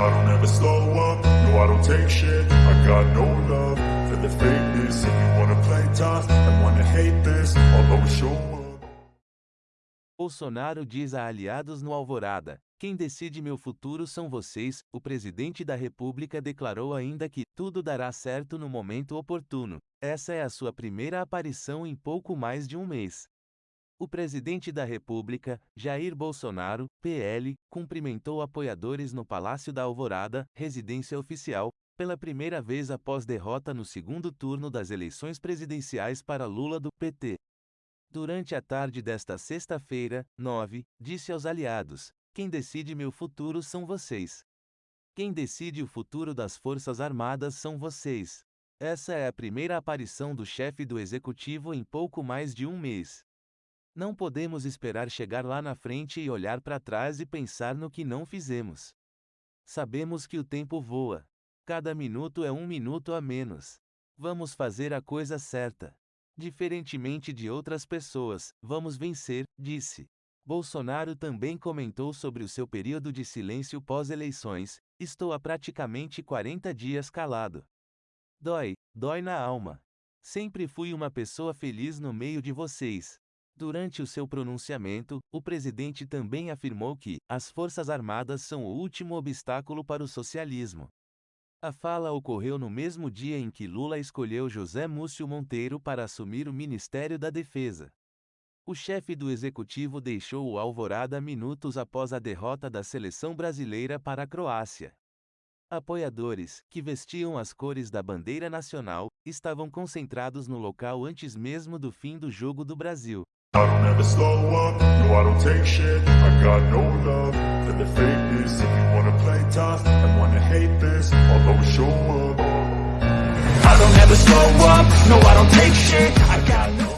I don't ever slow up, no I don't take shit I got no love for the If you wanna play tough and wanna hate this I'll always show Bolsonaro diz a aliados no Alvorada: Quem decide meu futuro são vocês. O presidente da República declarou ainda que tudo dará certo no momento oportuno. Essa é a sua primeira aparição em pouco mais de um mês. O presidente da República, Jair Bolsonaro, PL, cumprimentou apoiadores no Palácio da Alvorada, residência oficial, pela primeira vez após derrota no segundo turno das eleições presidenciais para Lula do PT. Durante a tarde desta sexta-feira, 9, disse aos aliados: Quem decide meu futuro são vocês. Quem decide o futuro das Forças Armadas são vocês. Essa é a primeira aparição do chefe do executivo em pouco mais de um mês. Não podemos esperar chegar lá na frente e olhar para trás e pensar no que não fizemos. Sabemos que o tempo voa. Cada minuto é um minuto a menos. Vamos fazer a coisa certa. Diferentemente de outras pessoas, vamos vencer, disse. Bolsonaro também comentou sobre o seu período de silêncio pós-eleições: Estou há praticamente 40 dias calado. Dói, dói na alma. Sempre fui uma pessoa feliz no meio de vocês. Durante o seu pronunciamento, o presidente também afirmou que as Forças Armadas são o último obstáculo para o socialismo. A fala ocorreu no mesmo dia em que Lula escolheu José Múcio Monteiro para assumir o Ministério da Defesa. O chefe do executivo deixou o Alvorada minutos após a derrota da seleção brasileira para a Croácia. Apoiadores, que vestiam as cores da bandeira nacional, estavam concentrados no local antes mesmo do fim do jogo do Brasil. I don't ever slow up, no I don't take shit. I got no love for the fakeness. If you wanna play tough and wanna hate this I'll always show up. I don't ever slow up, no I don't take shit. I got